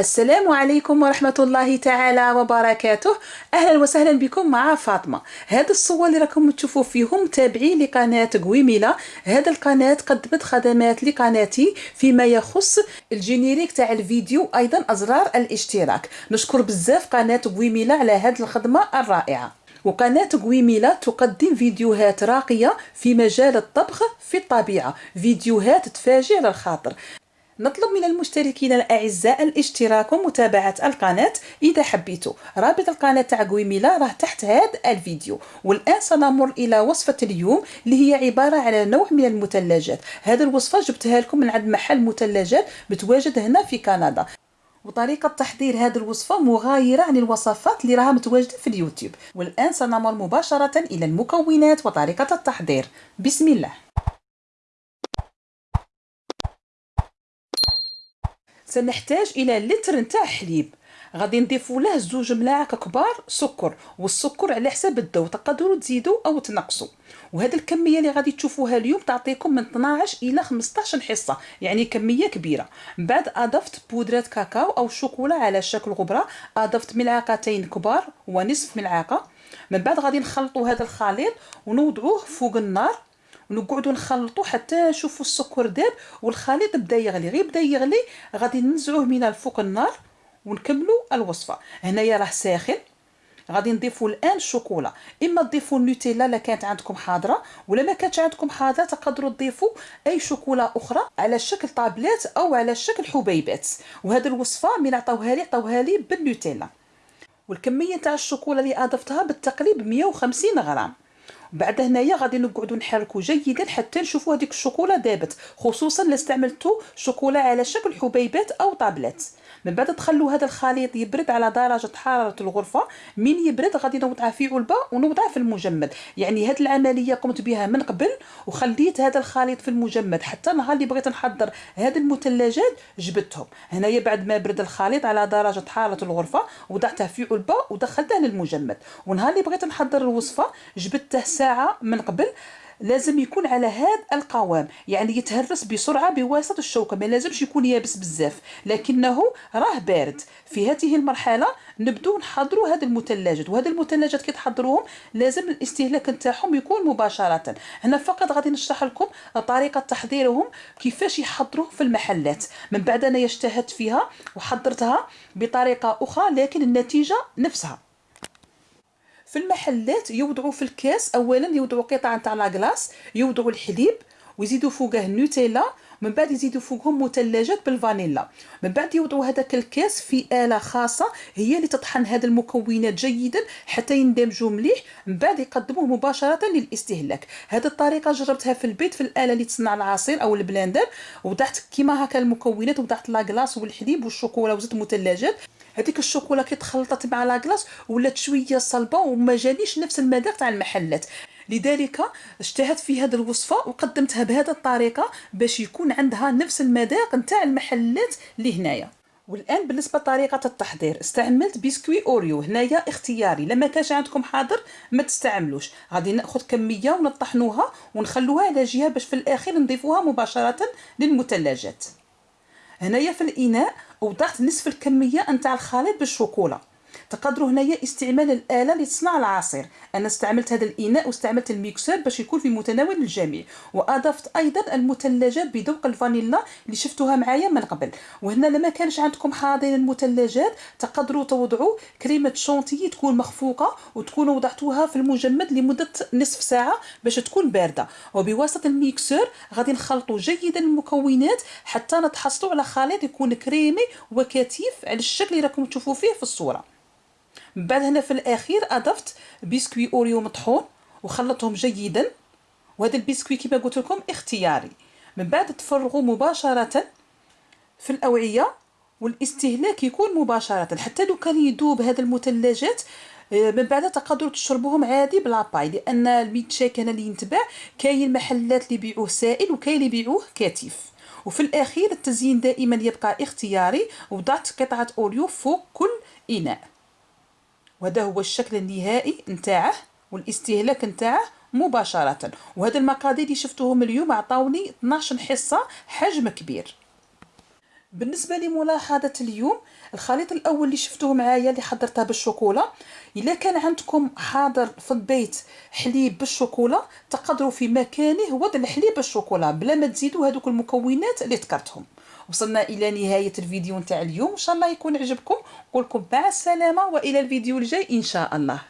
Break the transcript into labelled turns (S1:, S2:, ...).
S1: السلام عليكم ورحمة الله تعالى وبركاته. أهلا وسهلا بكم مع فاطمة. هذا الصور اللي راكم تشوفوا فيهم تابعين لقناة قويميلا هذا القناة قدمت خدمات لقناتي فيما يخص الجينيريك تاع الفيديو أيضا أزرار الاشتراك. نشكر بزاف قناة قويميلا على هذه الخدمة الرائعة. وقناة قويميلا تقدم فيديوهات راقية في مجال الطبخ في الطبيعة. فيديوهات تفاجئ على الخاطر نطلب من المشتركين الأعزاء الاشتراك ومتابعة القناة إذا حبيتوا. رابط القناة تاع قويميلا راه تحت هذا الفيديو. والآن سنمر إلى وصفة اليوم اللي هي عبارة على نوع من المثلجات. هذه الوصفة جبتها لكم من عند محل مثلجات متواجد هنا في كندا. وطريقة تحضير هذه الوصفة مغايرة عن الوصفات اللي راها متواجدة في اليوتيوب. والآن سنمر مباشرة إلى المكونات وطريقة التحضير. بسم الله. سنحتاج إلى لتر نتاع حليب. غادي نضيفوا له زوج ملاعق كبار سكر والسكر على حساب الذوق تقدروا تزيدوا أو تنقصوا. وهذه الكمية اللي غادي تشوفوها اليوم تعطيكم من 12 إلى 15 حصة يعني كمية كبيرة. من بعد أضفت بودرة كاكاو أو شوكولا على شكل غبرة أضفت ملعقتين كبار ونصف ملعقة. من بعد غادي نخلطوا هذا الخليط ونوضعوه فوق النار. ونقعدوا نخلطوا حتى نشوفوا السكر داب والخليط بدا يغلي غير بدا يغلي غادي ننزعوه من الفوق النار ونكملوا الوصفة. هنايا راه ساخن غادي نضيفوا الآن الشوكولا. إما تضيفوا النوتيلا الا كانت عندكم حاضرة ولا ما كانتش عندكم حاضرة تقدروا تضيفوا أي شوكولا أخرى على شكل طابلات أو على شكل حبيبات. وهذه الوصفة من عطاوها لي عطاوها لي بالنوتيلا. والكمية تاع الشوكولا اللي أضفتها بالتقريب 150 غرام. بعد هنايا غادي نقعدوا نحركوا جيدا حتى نشوفوا هذيك الشوكولا دابت خصوصا الا استعملتوا شوكولا على شكل حبيبات أو طابلات. من بعد تخلوا هذا الخليط يبرد على درجة حرارة الغرفة من يبرد غادي نوضعه في علبة ونوضعه في المجمد. يعني هذه العملية قمت بها من قبل وخليت هذا الخليط في المجمد. حتى نهار اللي بغيت نحضر هذه المثلجات جبدتهم. هنايا بعد ما برد الخليط على درجة حرارة الغرفة وضعته في علبة ودخلته للمجمد. ونهار اللي بغيت نحضر الوصفة جبدته ساعة من قبل. لازم يكون على هذا القوام يعني يتهرس بسرعة بواسطة الشوكة ما لازمش يكون يابس بزاف لكنه راه بارد. في هذه المرحلة نبدو نحضروا هذه المثلجات وهذه المثلجات كي تحضروهم لازم الاستهلاك نتاعهم يكون مباشرة. هنا فقط غادي نشرح لكم طريقة تحضيرهم كيفاش يحضروه في المحلات. من بعد أنا اجتهدت فيها وحضرتها بطريقة أخرى لكن النتيجة نفسها. في المحلات يوضعوا في الكاس اولا يوضعوا قطعه تاع la glace يوضعوا الحليب ويزيدوا فوقه النوتيلا من بعد يزيدوا فوقهم مثلجات بالفانيلا. من بعد يوضعوا هذاك الكاس في آلة خاصة هي اللي تطحن هذه المكونات جيدا حتى يندمجوا مليح من بعد يقدموه مباشرة للاستهلاك. هذه الطريقة جربتها في البيت في الآلة اللي تصنع العصير أو ال blender وضعت كيما هكا المكونات وضعت la glace والحليب والشوكولا وزدت مثلجات هذيك الشوكولا كي تخلطت مع la glace ولات شوية صلبة وما جانيش نفس المذاق تاع المحلات. لذلك اجتهدت في هذه الوصفة وقدمتها بهذه الطريقة باش يكون عندها نفس المذاق نتاع المحلات اللي هنايا. والآن بالنسبة لطريقة التحضير استعملت biscuit Oreo. هنايا اختياري. لما كانش عندكم حاضر ما تستعملوش. غادي نأخذ كمية ونطحنوها ونخلوها على جهة باش في الأخير نضيفوها مباشرة للمثلجات. هنايا في الإناء وضعت نصف الكمية نتاع الخليط بالشوكولا. تقدروا هنايا استعمال الآلة لتصنع العصير. أنا استعملت هذا الإناء واستعملت الميكسور باش يكون في متناول الجميع. وأضفت أيضا المثلجات بذوق الفانيلا اللي شفتوها معايا من قبل. وهنا لما كانش عندكم حاضرين المثلجات تقدروا توضعوا كريمة شونتيي تكون مخفوقة وتكونوا وضعتوها في المجمد لمدة نصف ساعة باش تكون باردة. وبواسطة ال mixeur غادي نخلطوا جيدا المكونات حتى نتحصلوا على خليط يكون كريمي وكثيف على الشكل اللي راكم تشوفوا فيه في الصورة. من بعد هنا في الأخير أضفت biscuit Oreo مطحون وخلطهم جيدا. وهذا البسكوي كما قلت لكم اختياري. من بعد تفرغوا مباشرة في الأوعية والاستهلاك يكون مباشرة. حتى لو كان يذوب هذا المثلجات آه، من بعد تقدروا تشربوهم عادي بلا باي لأن الميت شيك هنا اللي يتباع كاين محلات اللي يبيعوه سائل وكاين اللي يبيعوه كثيف وفي الأخير التزيين دائما يبقى اختياري. وضعت قطعة Oreo فوق كل إناء. وهذا هو الشكل النهائي نتاعه والاستهلاك نتاعه مباشرة. وهذا المقادير اللي شفتوهم اليوم عطاوني 12 حصة حجم كبير. بالنسبة لملاحظة اليوم الخليط الأول اللي شفتوه معايا اللي حضرته بالشوكولا إلا كان عندكم حاضر في البيت حليب بالشوكولا تقدروا في مكانه وضع الحليب بالشوكولا بلا ما تزيدوا هذوك المكونات اللي ذكرتهم. وصلنا إلى نهاية الفيديو نتاع اليوم. إن شاء الله يكون عجبكم. نقول لكم مع السلامة وإلى الفيديو الجاي إن شاء الله.